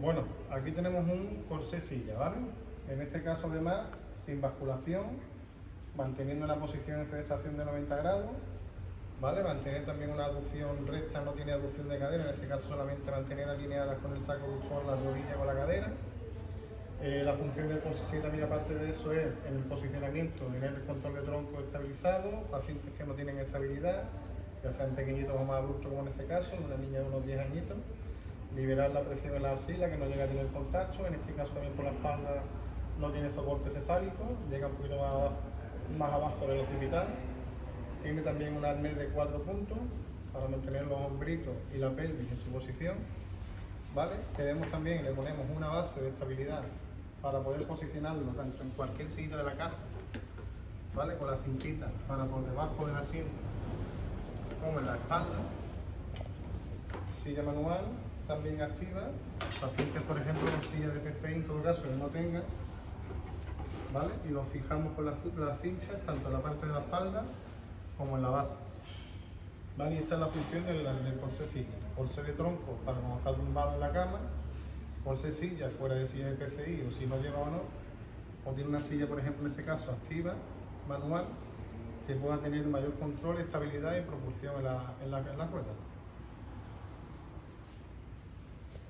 Bueno, aquí tenemos un corsé silla, ¿vale? En este caso además, sin basculación, manteniendo la posición de estación de 90 grados, ¿vale? Mantener también una aducción recta, no tiene aducción de cadera, en este caso solamente mantener alineadas con el taco con la rodilla con la cadera. Eh, la función del corsé también aparte de eso es en el posicionamiento, tener el control de tronco estabilizado, pacientes que no tienen estabilidad, ya sean pequeñitos o más adultos como en este caso, una niña de unos 10 añitos, liberar la presión en la axila que no llega a tener contacto, en este caso también por la espalda no tiene soporte cefálico, llega un poquito más, abajo del occipital, tiene también un arnés de cuatro puntos para mantener los hombritos y la pelvis en su posición, ¿vale? Tenemos también, le ponemos una base de estabilidad para poder posicionarlo tanto en cualquier sitio de la casa, ¿vale? Con la cintita para por debajo del asiento como en la espalda, silla manual, también activa, pacientes por ejemplo con silla de PCI en todo caso que no tengan, ¿vale? Y lo fijamos con las, cinchas, tanto en la parte de la espalda como en la base. ¿Vale? Y esta es la función del, del corsé silla. De tronco para cuando está tumbado en la cama, corsé silla fuera de silla de PCI o si no lleva o no, o tiene una silla por ejemplo en este caso activa, manual, que pueda tener mayor control, estabilidad y propulsión en la, en la, en la rueda.